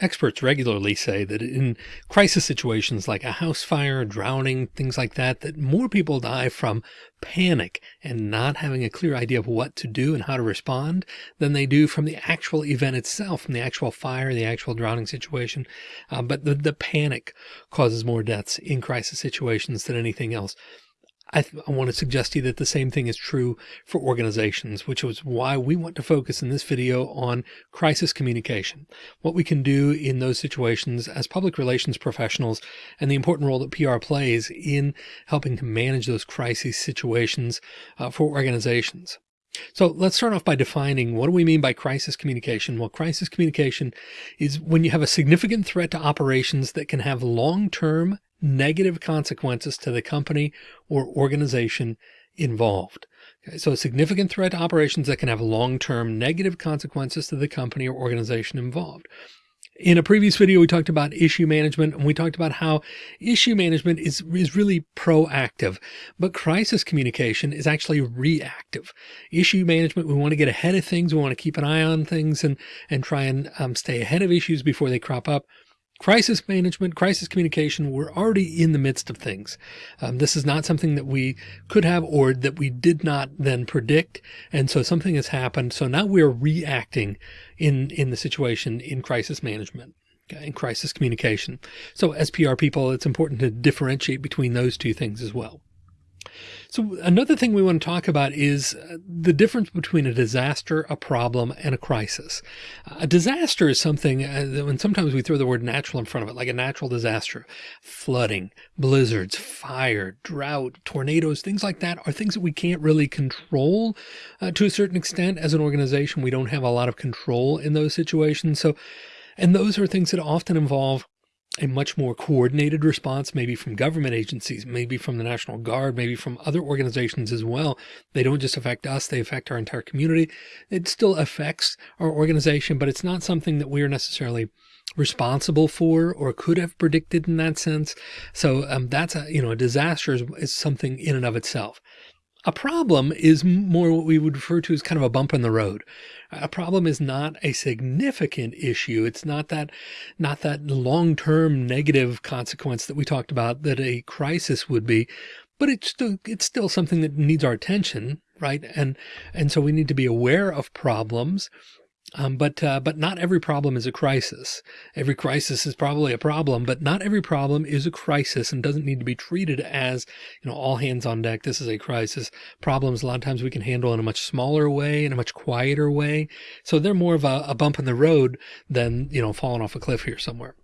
Experts regularly say that in crisis situations like a house fire, drowning, things like that, that more people die from panic and not having a clear idea of what to do and how to respond than they do from the actual event itself, from the actual fire, the actual drowning situation. Uh, but the, the panic causes more deaths in crisis situations than anything else. I, I, want to suggest to you that the same thing is true for organizations, which is why we want to focus in this video on crisis communication, what we can do in those situations as public relations professionals and the important role that PR plays in helping to manage those crisis situations uh, for organizations. So let's start off by defining what do we mean by crisis communication? Well, crisis communication is when you have a significant threat to operations that can have long-term negative consequences to the company or organization involved. Okay, so a significant threat to operations that can have long-term negative consequences to the company or organization involved. In a previous video, we talked about issue management and we talked about how issue management is, is really proactive, but crisis communication is actually reactive. Issue management, we want to get ahead of things. We want to keep an eye on things and, and try and um, stay ahead of issues before they crop up crisis management, crisis communication, we're already in the midst of things. Um, this is not something that we could have or that we did not then predict. And so something has happened. So now we're reacting in, in the situation in crisis management. Okay, in crisis communication. So as PR people, it's important to differentiate between those two things as well. So another thing we want to talk about is uh, the difference between a disaster, a problem, and a crisis. A disaster is something, uh, when sometimes we throw the word natural in front of it, like a natural disaster, flooding, blizzards, fire, drought, tornadoes, things like that are things that we can't really control uh, to a certain extent. As an organization, we don't have a lot of control in those situations. So, and those are things that often involve a much more coordinated response, maybe from government agencies, maybe from the National Guard, maybe from other organizations as well. They don't just affect us, they affect our entire community. It still affects our organization, but it's not something that we are necessarily responsible for or could have predicted in that sense. So um, that's a, you know, a disaster is, is something in and of itself. A problem is more what we would refer to as kind of a bump in the road. A problem is not a significant issue. It's not that, not that long-term negative consequence that we talked about that a crisis would be, but it's still, it's still something that needs our attention, right? And, and so we need to be aware of problems um, but, uh, but not every problem is a crisis. Every crisis is probably a problem, but not every problem is a crisis and doesn't need to be treated as, you know, all hands on deck. This is a crisis. Problems a lot of times we can handle in a much smaller way, in a much quieter way. So they're more of a, a bump in the road than, you know, falling off a cliff here somewhere.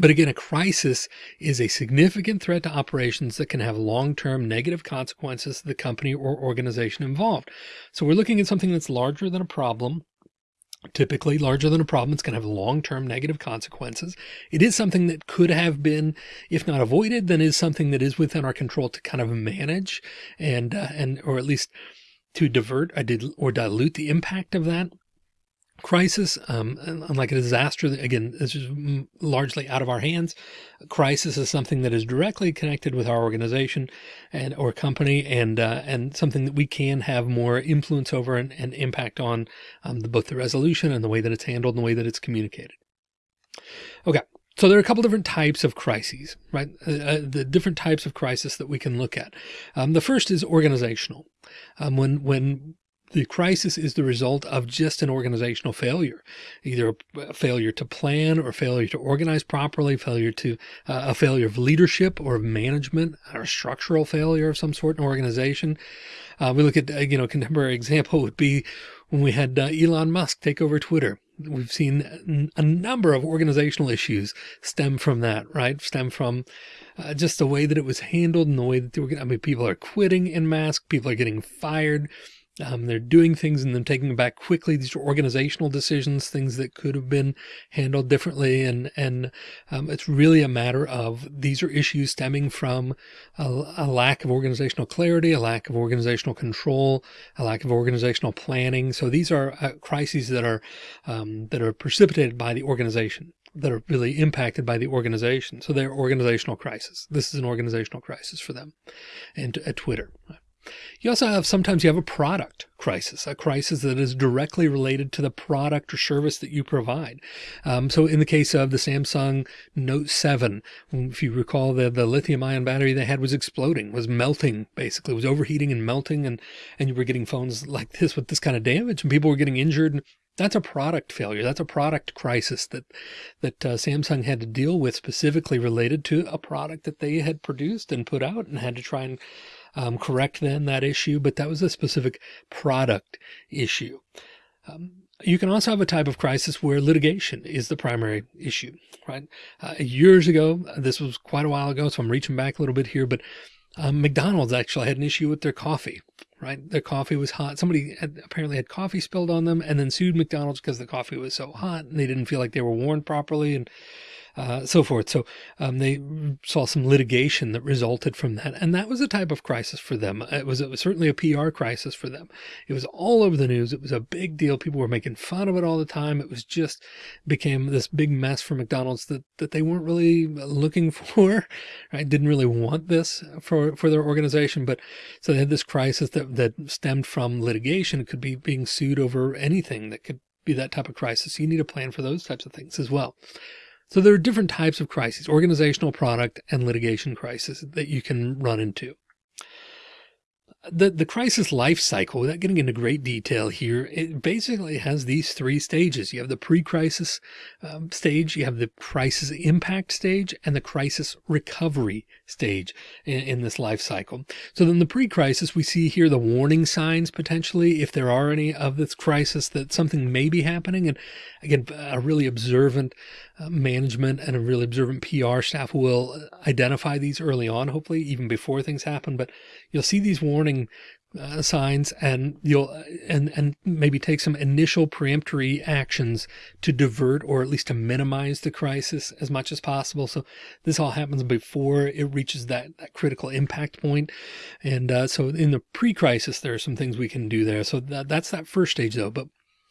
But again, a crisis is a significant threat to operations that can have long-term negative consequences to the company or organization involved. So we're looking at something that's larger than a problem typically larger than a problem. It's going to have long-term negative consequences. It is something that could have been, if not avoided, then is something that is within our control to kind of manage and, uh, and, or at least to divert or dilute the impact of that crisis, um, unlike a disaster, again, this is largely out of our hands. crisis is something that is directly connected with our organization and or company and uh, and something that we can have more influence over and, and impact on um, the, both the resolution and the way that it's handled and the way that it's communicated. Okay. So there are a couple different types of crises, right? Uh, uh the different types of crisis that we can look at. Um, the first is organizational. Um, when, when the crisis is the result of just an organizational failure, either a failure to plan or failure to organize properly, failure to uh, a failure of leadership or of management or structural failure of some sort in organization. Uh, we look at, uh, you know, contemporary example would be when we had uh, Elon Musk take over Twitter. We've seen a number of organizational issues stem from that, right? Stem from uh, just the way that it was handled and the way that they were, I mean, people are quitting in mass, people are getting fired um, they're doing things and then taking them back quickly. These are organizational decisions, things that could have been handled differently. And, and um, it's really a matter of these are issues stemming from a, a, lack of organizational clarity, a lack of organizational control, a lack of organizational planning. So these are uh, crises that are, um, that are precipitated by the organization that are really impacted by the organization. So they're organizational crisis. This is an organizational crisis for them and at Twitter. You also have sometimes you have a product crisis, a crisis that is directly related to the product or service that you provide. Um, so in the case of the Samsung Note 7, if you recall the, the lithium ion battery they had was exploding, was melting, basically was overheating and melting. And, and you were getting phones like this with this kind of damage and people were getting injured that's a product failure. That's a product crisis that that uh, Samsung had to deal with specifically related to a product that they had produced and put out and had to try and um, correct then that issue. But that was a specific product issue. Um, you can also have a type of crisis where litigation is the primary issue, right? Uh, years ago, this was quite a while ago, so I'm reaching back a little bit here, but um, McDonald's actually had an issue with their coffee right? Their coffee was hot. Somebody had, apparently had coffee spilled on them and then sued McDonald's because the coffee was so hot and they didn't feel like they were warmed properly. And uh, so forth. So um, they saw some litigation that resulted from that. And that was a type of crisis for them. It was, it was certainly a PR crisis for them. It was all over the news. It was a big deal. People were making fun of it all the time. It was just became this big mess for McDonald's that, that they weren't really looking for, right? Didn't really want this for, for their organization. But so they had this crisis that, that stemmed from litigation. It could be being sued over anything that could be that type of crisis. You need a plan for those types of things as well. So there are different types of crises, organizational product and litigation crisis that you can run into the, the crisis life cycle, without getting into great detail here, it basically has these three stages. You have the pre-crisis um, stage, you have the crisis impact stage, and the crisis recovery stage in, in this life cycle. So then the pre-crisis, we see here the warning signs potentially, if there are any of this crisis, that something may be happening. And again, a really observant uh, management and a really observant PR staff will identify these early on, hopefully even before things happen. But you'll see these warning uh, signs and you'll and and maybe take some initial preemptory actions to divert or at least to minimize the crisis as much as possible. So this all happens before it reaches that that critical impact point. And uh, so in the pre-crisis there are some things we can do there. So that, that's that first stage though. But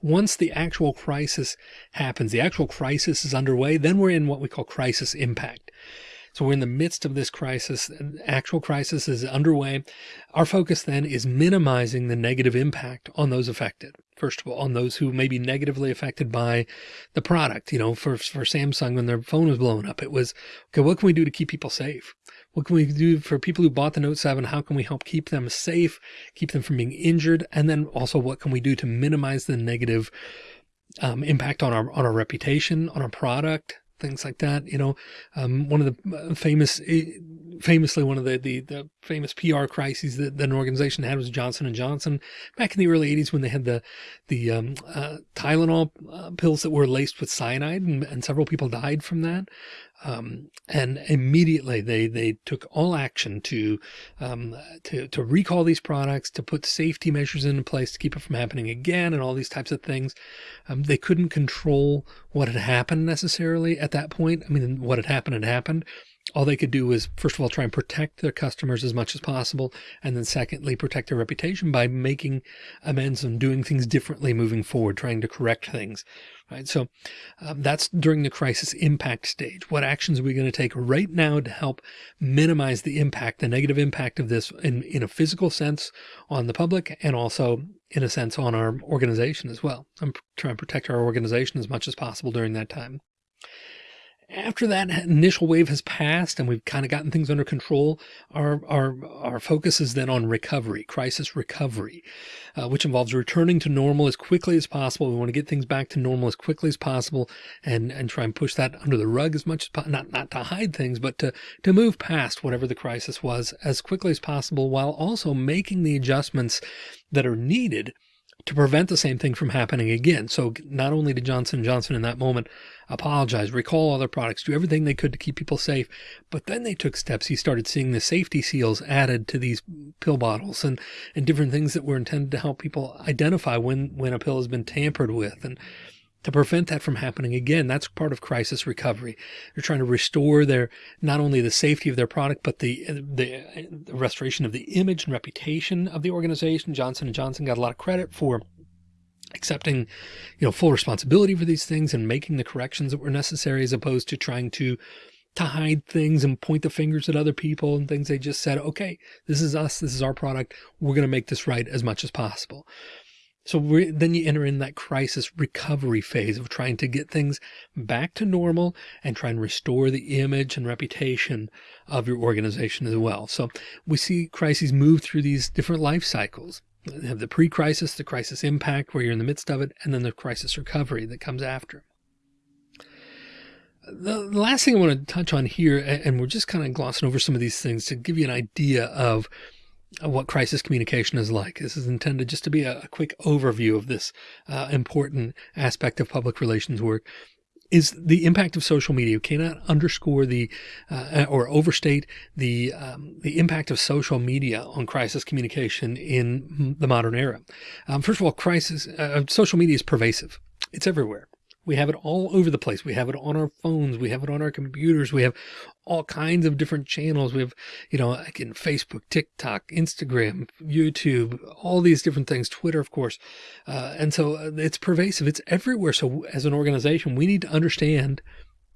once the actual crisis happens the actual crisis is underway then we're in what we call crisis impact so we're in the midst of this crisis, actual crisis is underway. Our focus then is minimizing the negative impact on those affected. First of all, on those who may be negatively affected by the product, you know, for, for Samsung, when their phone was blowing up, it was, okay, what can we do to keep people safe? What can we do for people who bought the Note 7? How can we help keep them safe, keep them from being injured? And then also what can we do to minimize the negative um, impact on our, on our reputation, on our product, things like that. You know, um, one of the uh, famous, eh, famously one of the, the, the famous PR crises that, that, an organization had was Johnson and Johnson back in the early 80s when they had the the um, uh, Tylenol uh, pills that were laced with cyanide and, and several people died from that. Um, and immediately they, they took all action to, um, to, to recall these products, to put safety measures into place to keep it from happening again and all these types of things. Um, they couldn't control what had happened necessarily at that point. I mean, what had happened had happened, all they could do was first of all try and protect their customers as much as possible and then secondly protect their reputation by making amends and doing things differently moving forward trying to correct things right? So um, that's during the crisis impact stage. What actions are we going to take right now to help minimize the impact the negative impact of this in in a physical sense on the public and also in a sense on our organization as well? I'm trying to protect our organization as much as possible during that time after that initial wave has passed and we've kind of gotten things under control, our, our, our focus is then on recovery, crisis recovery, uh, which involves returning to normal as quickly as possible. We want to get things back to normal as quickly as possible and, and try and push that under the rug as much as not, not to hide things, but to, to move past whatever the crisis was as quickly as possible while also making the adjustments that are needed to prevent the same thing from happening again. So not only did Johnson Johnson in that moment apologize, recall other products, do everything they could to keep people safe, but then they took steps. He started seeing the safety seals added to these pill bottles and, and different things that were intended to help people identify when, when a pill has been tampered with. And to prevent that from happening again. That's part of crisis recovery. They're trying to restore their, not only the safety of their product, but the, the, the restoration of the image and reputation of the organization. Johnson & Johnson got a lot of credit for accepting, you know, full responsibility for these things and making the corrections that were necessary as opposed to trying to to hide things and point the fingers at other people and things. They just said, okay, this is us. This is our product. We're going to make this right as much as possible. So then you enter in that crisis recovery phase of trying to get things back to normal and try and restore the image and reputation of your organization as well. So we see crises move through these different life cycles. Have the pre-crisis, the crisis impact where you're in the midst of it, and then the crisis recovery that comes after. The last thing I want to touch on here, and we're just kind of glossing over some of these things to give you an idea of what crisis communication is like. This is intended just to be a, a quick overview of this uh, important aspect of public relations work is the impact of social media. You cannot underscore the uh, or overstate the um, the impact of social media on crisis communication in the modern era. Um, first of all, crisis uh, social media is pervasive. It's everywhere. We have it all over the place. We have it on our phones. We have it on our computers. We have all kinds of different channels. We have, you know, again, Facebook, TikTok, Instagram, YouTube, all these different things, Twitter, of course. Uh, and so uh, it's pervasive. It's everywhere. So as an organization, we need to understand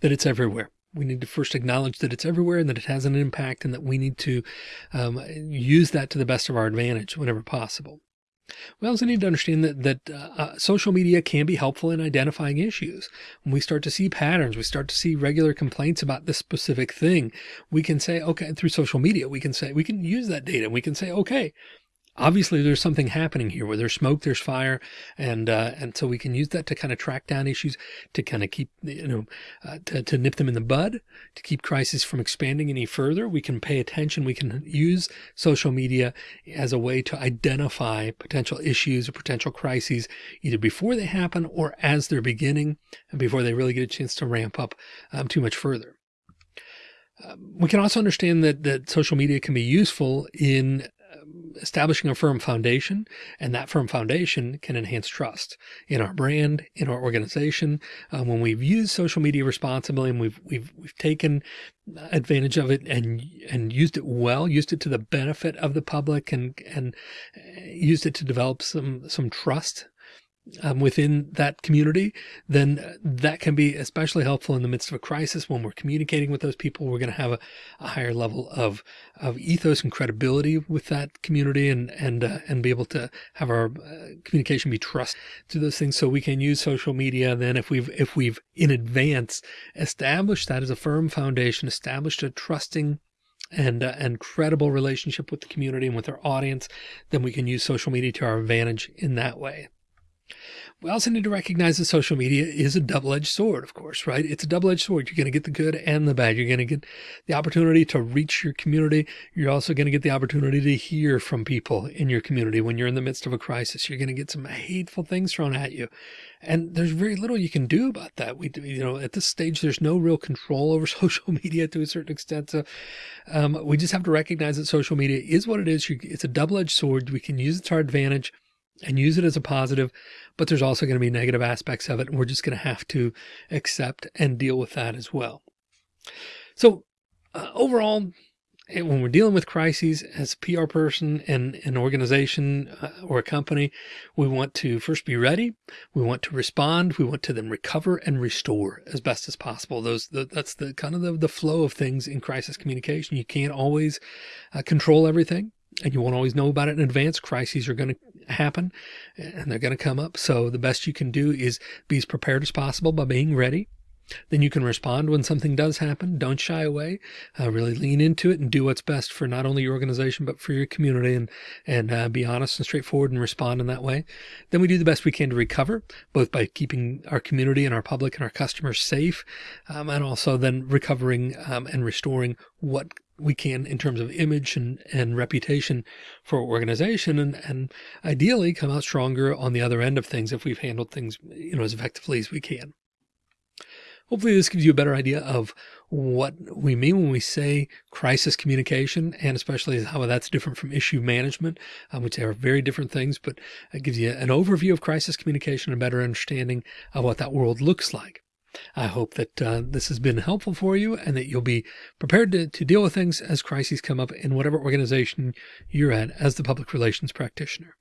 that it's everywhere. We need to first acknowledge that it's everywhere and that it has an impact and that we need to um, use that to the best of our advantage whenever possible. We also need to understand that, that uh, uh, social media can be helpful in identifying issues. When we start to see patterns, we start to see regular complaints about this specific thing, we can say, okay, through social media, we can say, we can use that data. And we can say, okay, obviously there's something happening here where there's smoke, there's fire. And, uh, and so we can use that to kind of track down issues, to kind of keep, you know, uh, to, to nip them in the bud, to keep crisis from expanding any further. We can pay attention. We can use social media as a way to identify potential issues or potential crises either before they happen or as they're beginning and before they really get a chance to ramp up um, too much further. Um, we can also understand that, that social media can be useful in establishing a firm foundation and that firm foundation can enhance trust in our brand, in our organization. Um, when we've used social media responsibly and we've, we've, we've taken advantage of it and, and used it well, used it to the benefit of the public and, and uh, used it to develop some, some trust um, within that community, then that can be especially helpful in the midst of a crisis when we're communicating with those people. We're going to have a, a higher level of of ethos and credibility with that community, and and uh, and be able to have our uh, communication be trust to those things. So we can use social media. Then, if we've if we've in advance established that as a firm foundation, established a trusting and uh, and credible relationship with the community and with our audience, then we can use social media to our advantage in that way. We also need to recognize that social media is a double-edged sword, of course, right? It's a double-edged sword. You're going to get the good and the bad. You're going to get the opportunity to reach your community. You're also going to get the opportunity to hear from people in your community when you're in the midst of a crisis. You're going to get some hateful things thrown at you. And there's very little you can do about that. We, you know, at this stage, there's no real control over social media to a certain extent. So um, we just have to recognize that social media is what it is. It's a double-edged sword. We can use it to our advantage and use it as a positive, but there's also going to be negative aspects of it. And we're just going to have to accept and deal with that as well. So uh, overall, when we're dealing with crises as a PR person and an organization uh, or a company, we want to first be ready. We want to respond. We want to then recover and restore as best as possible. Those, the, that's the kind of the, the flow of things in crisis communication. You can't always uh, control everything and you won't always know about it in advance. Crises are going to happen and they're going to come up. So the best you can do is be as prepared as possible by being ready. Then you can respond when something does happen. Don't shy away. Uh, really lean into it and do what's best for not only your organization, but for your community and, and uh, be honest and straightforward and respond in that way. Then we do the best we can to recover, both by keeping our community and our public and our customers safe, um, and also then recovering um, and restoring what we can in terms of image and, and reputation for organization and, and ideally come out stronger on the other end of things if we've handled things, you know, as effectively as we can. Hopefully this gives you a better idea of what we mean when we say crisis communication and especially how that's different from issue management, um, which are very different things, but it gives you an overview of crisis communication and a better understanding of what that world looks like. I hope that uh, this has been helpful for you and that you'll be prepared to, to deal with things as crises come up in whatever organization you're at as the public relations practitioner.